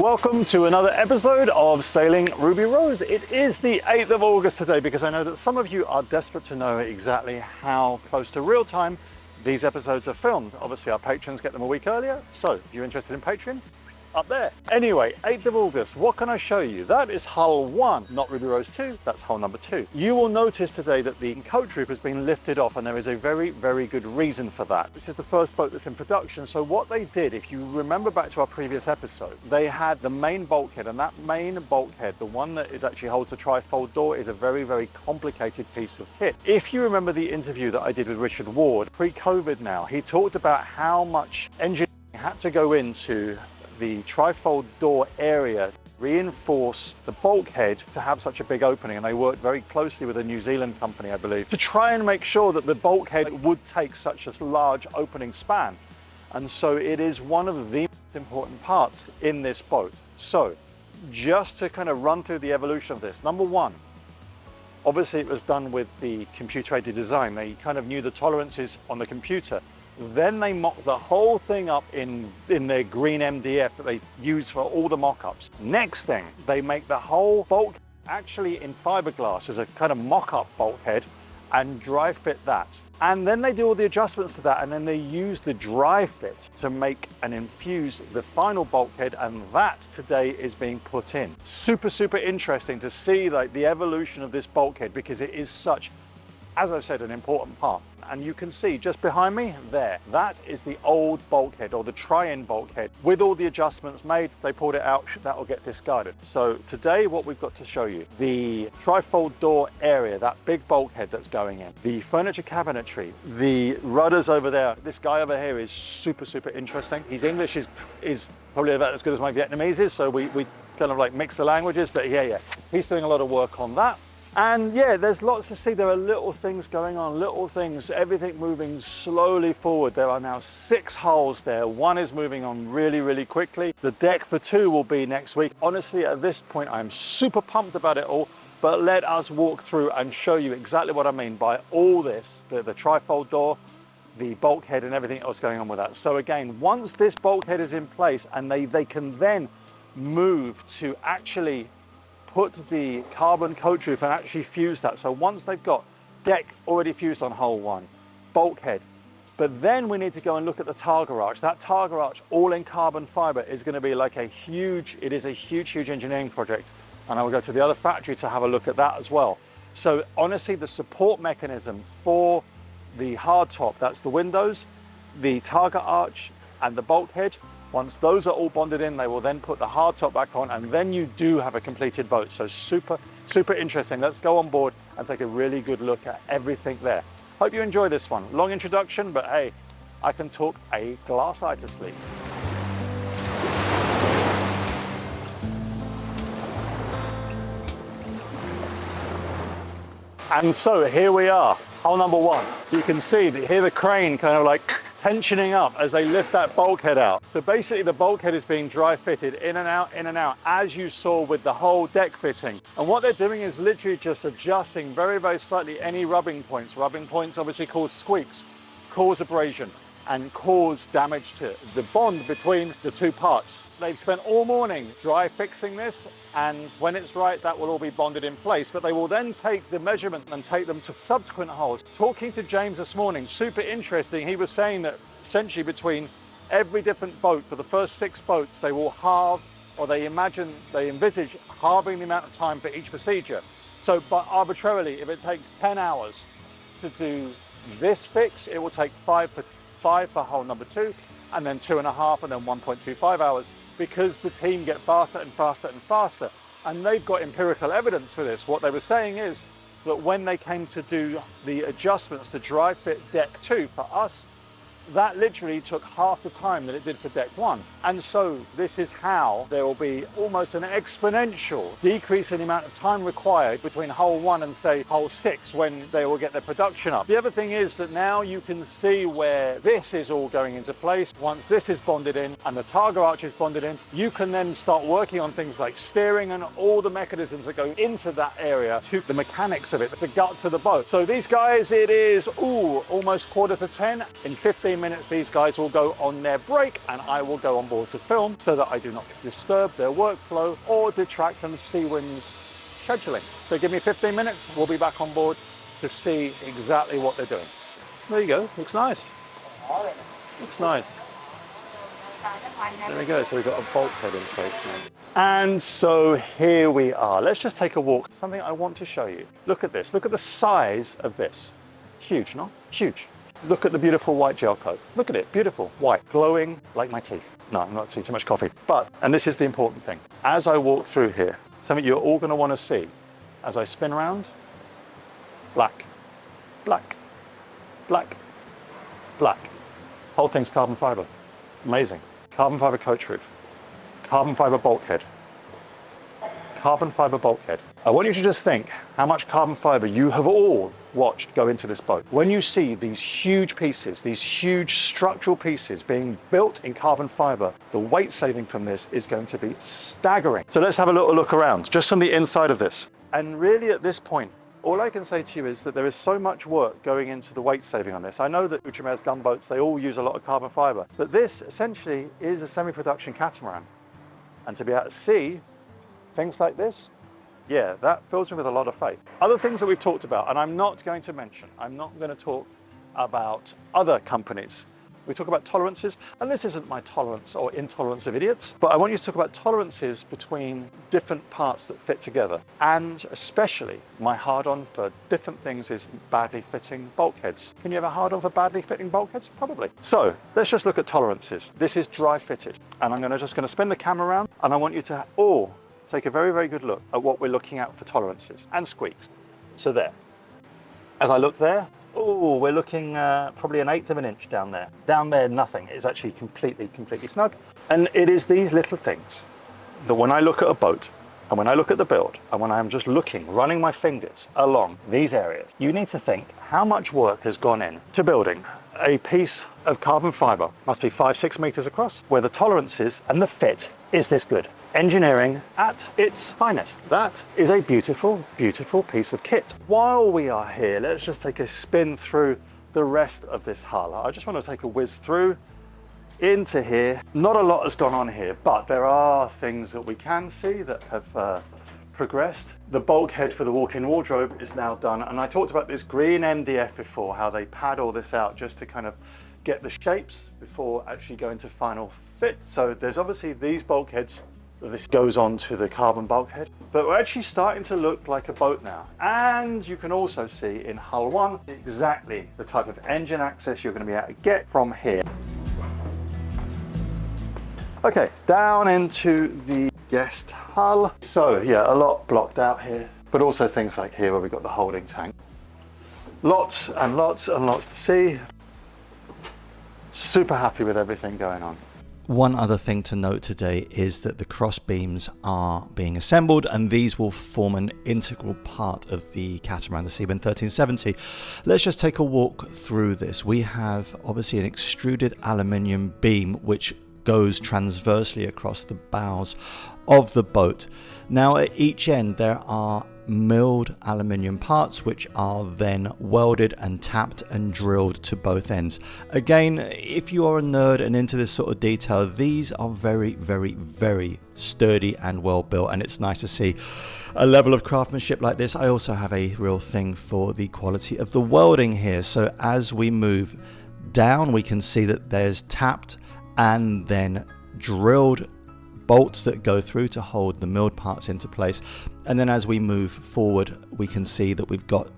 Welcome to another episode of Sailing Ruby Rose. It is the 8th of August today because I know that some of you are desperate to know exactly how close to real time these episodes are filmed. Obviously our patrons get them a week earlier, so if you're interested in Patreon, up there. Anyway, 8th of August, what can I show you? That is hull one, not Ruby Rose 2, that's hull number two. You will notice today that the coach roof has been lifted off and there is a very, very good reason for that. This is the first boat that's in production. So what they did, if you remember back to our previous episode, they had the main bulkhead and that main bulkhead, the one that is actually holds the trifold door is a very, very complicated piece of kit. If you remember the interview that I did with Richard Ward, pre-COVID now, he talked about how much engineering had to go into the trifold door area reinforce the bulkhead to have such a big opening and they worked very closely with a New Zealand company I believe to try and make sure that the bulkhead would take such a large opening span. And so it is one of the most important parts in this boat. So just to kind of run through the evolution of this. Number one obviously it was done with the computer aided design. They kind of knew the tolerances on the computer then they mock the whole thing up in, in their green MDF that they use for all the mock-ups. Next thing, they make the whole bulk actually in fiberglass as a kind of mock-up bulkhead and dry fit that. And then they do all the adjustments to that and then they use the dry fit to make and infuse the final bulkhead and that today is being put in. Super, super interesting to see like the evolution of this bulkhead because it is such, as I said, an important part and you can see just behind me there, that is the old bulkhead or the try-in bulkhead. With all the adjustments made, they pulled it out, that will get discarded. So today what we've got to show you, the trifold door area, that big bulkhead that's going in, the furniture cabinetry, the rudders over there. This guy over here is super, super interesting. His English is, is probably about as good as my Vietnamese is, so we, we kind of like mix the languages, but yeah, yeah. He's doing a lot of work on that. And yeah, there's lots to see. There are little things going on, little things, everything moving slowly forward. There are now six hulls there. One is moving on really, really quickly. The deck for two will be next week. Honestly, at this point, I'm super pumped about it all, but let us walk through and show you exactly what I mean by all this, the, the trifold door, the bulkhead and everything else going on with that. So again, once this bulkhead is in place and they, they can then move to actually put the carbon coach roof and actually fuse that. So once they've got deck already fused on hull one, bulkhead, but then we need to go and look at the targa arch. That targa arch, all in carbon fiber, is going to be like a huge, it is a huge, huge engineering project. And I will go to the other factory to have a look at that as well. So honestly, the support mechanism for the hardtop, that's the windows, the targa arch and the bulkhead, once those are all bonded in, they will then put the hardtop back on and then you do have a completed boat. So super, super interesting. Let's go on board and take a really good look at everything there. Hope you enjoy this one. Long introduction, but hey, I can talk a glass eye to sleep. And so here we are, hull number one. You can see that here the crane kind of like tensioning up as they lift that bulkhead out. So basically the bulkhead is being dry fitted in and out, in and out, as you saw with the whole deck fitting. And what they're doing is literally just adjusting very, very slightly any rubbing points. Rubbing points obviously cause squeaks, cause abrasion, and cause damage to the bond between the two parts. They've spent all morning dry fixing this and when it's right that will all be bonded in place but they will then take the measurement and take them to subsequent hulls. Talking to James this morning, super interesting, he was saying that essentially between every different boat, for the first six boats, they will halve or they imagine, they envisage halving the amount of time for each procedure. So but arbitrarily, if it takes 10 hours to do this fix, it will take five for, five for hull number two and then two and a half and then 1.25 hours because the team get faster and faster and faster. And they've got empirical evidence for this. What they were saying is that when they came to do the adjustments to dry fit deck two for us, that literally took half the time that it did for deck one. And so this is how there will be almost an exponential decrease in the amount of time required between hull one and say hull six when they will get their production up. The other thing is that now you can see where this is all going into place. Once this is bonded in and the targa arch is bonded in, you can then start working on things like steering and all the mechanisms that go into that area to the mechanics of it, the guts of the boat. So these guys, it is ooh, almost quarter to 10 in 15 15 minutes, these guys will go on their break and I will go on board to film so that I do not disturb their workflow or detract from Seawind's scheduling. So give me 15 minutes, we'll be back on board to see exactly what they're doing. There you go, looks nice. Looks nice. There we go, so we've got a bulkhead in place now. And so here we are. Let's just take a walk. Something I want to show you. Look at this, look at the size of this. Huge, no? Huge. Look at the beautiful white gel coat. Look at it, beautiful, white, glowing like my teeth. No, I'm not seeing too much coffee. But, and this is the important thing, as I walk through here, something you're all gonna wanna see as I spin around, black, black, black, black. Whole thing's carbon fiber. Amazing. Carbon fiber coach roof, carbon fiber bulkhead, carbon fiber bulkhead. I want you to just think how much carbon fiber you have all watched go into this boat. When you see these huge pieces, these huge structural pieces being built in carbon fiber, the weight saving from this is going to be staggering. So let's have a little look around, just from the inside of this. And really at this point, all I can say to you is that there is so much work going into the weight saving on this. I know that Outremer's gunboats, they all use a lot of carbon fiber, but this essentially is a semi-production catamaran. And to be able to see things like this, yeah, that fills me with a lot of faith. Other things that we've talked about, and I'm not going to mention, I'm not going to talk about other companies we talk about tolerances, and this isn't my tolerance or intolerance of idiots, but I want you to talk about tolerances between different parts that fit together. And especially my hard on for different things is badly fitting bulkheads. Can you have a hard on for badly fitting bulkheads? Probably. So let's just look at tolerances. This is dry fitted, and I'm gonna, just gonna spin the camera around, and I want you to all take a very, very good look at what we're looking at for tolerances and squeaks. So there. As I look there, Oh, we're looking uh, probably an eighth of an inch down there. Down there, nothing. It's actually completely, completely snug. And it is these little things that when I look at a boat and when I look at the build and when I'm just looking, running my fingers along these areas, you need to think how much work has gone in to building a piece of carbon fiber, must be five, six meters across, where the tolerances and the fit is this good engineering at its finest. That is a beautiful, beautiful piece of kit. While we are here, let's just take a spin through the rest of this hull. I just want to take a whiz through into here. Not a lot has gone on here, but there are things that we can see that have uh, progressed. The bulkhead for the walk-in wardrobe is now done. And I talked about this green MDF before, how they pad all this out just to kind of get the shapes before actually going to final fit. So there's obviously these bulkheads this goes on to the carbon bulkhead. But we're actually starting to look like a boat now. And you can also see in hull one exactly the type of engine access you're going to be able to get from here. Okay, down into the guest hull. So yeah, a lot blocked out here, but also things like here where we've got the holding tank. Lots and lots and lots to see. Super happy with everything going on. One other thing to note today is that the cross beams are being assembled and these will form an integral part of the catamaran, the Seawind 1370. Let's just take a walk through this. We have obviously an extruded aluminium beam which goes transversely across the bows of the boat. Now at each end there are milled aluminium parts which are then welded and tapped and drilled to both ends. Again, if you are a nerd and into this sort of detail, these are very, very, very sturdy and well built and it's nice to see a level of craftsmanship like this. I also have a real thing for the quality of the welding here. So as we move down, we can see that there's tapped and then drilled bolts that go through to hold the milled parts into place. And then as we move forward, we can see that we've got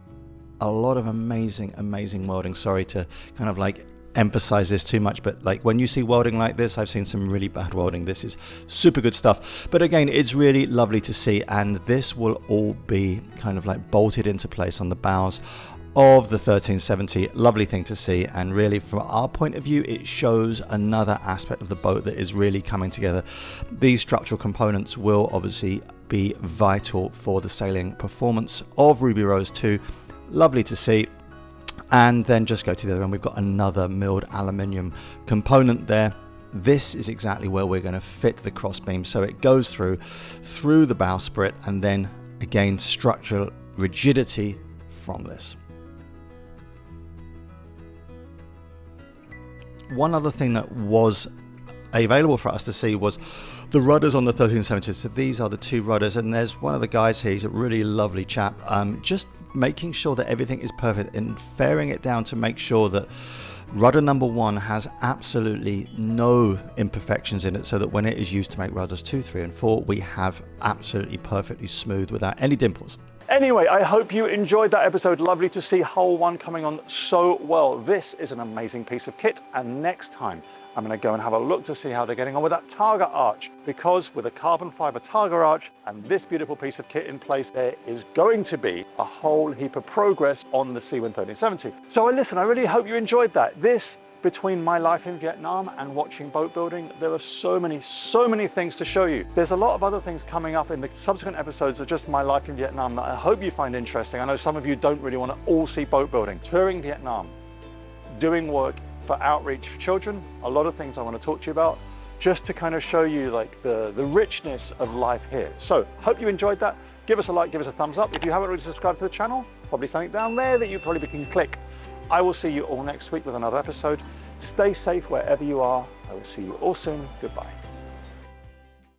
a lot of amazing, amazing welding. Sorry to kind of like emphasize this too much, but like when you see welding like this, I've seen some really bad welding. This is super good stuff. But again, it's really lovely to see. And this will all be kind of like bolted into place on the bows of the 1370 lovely thing to see. And really from our point of view it shows another aspect of the boat that is really coming together. These structural components will obviously be vital for the sailing performance of ruby rose 2 lovely to see. And then just go to the other end. We've got another milled aluminium component there. This is exactly where we're going to fit the crossbeam. So it goes through through the bowsprit and then again structural rigidity from this one other thing that was available for us to see was the rudders on the 1370s. So these are the two rudders, and there's one of the guys here. He's a really lovely chap. Um, just making sure that everything is perfect and fairing it down to make sure that Rudder number one has absolutely no imperfections in it so that when it is used to make rudders two, three and four, we have absolutely perfectly smooth without any dimples. Anyway, I hope you enjoyed that episode. Lovely to see Hull 1 coming on so well. This is an amazing piece of kit. And next time, I'm going to go and have a look to see how they're getting on with that Targa arch. Because with a carbon fiber Targa arch and this beautiful piece of kit in place, there is going to be a whole heap of progress on the C-13070. So listen, I really hope you enjoyed that. This between my life in Vietnam and watching boat building, there are so many, so many things to show you. There's a lot of other things coming up in the subsequent episodes of just my life in Vietnam that I hope you find interesting. I know some of you don't really want to all see boat building. Touring Vietnam, doing work for outreach for children, a lot of things I want to talk to you about, just to kind of show you like the, the richness of life here. So hope you enjoyed that. Give us a like, give us a thumbs up. If you haven't already subscribed to the channel, probably something down there that you probably can click I will see you all next week with another episode. Stay safe wherever you are. I will see you all soon. Goodbye.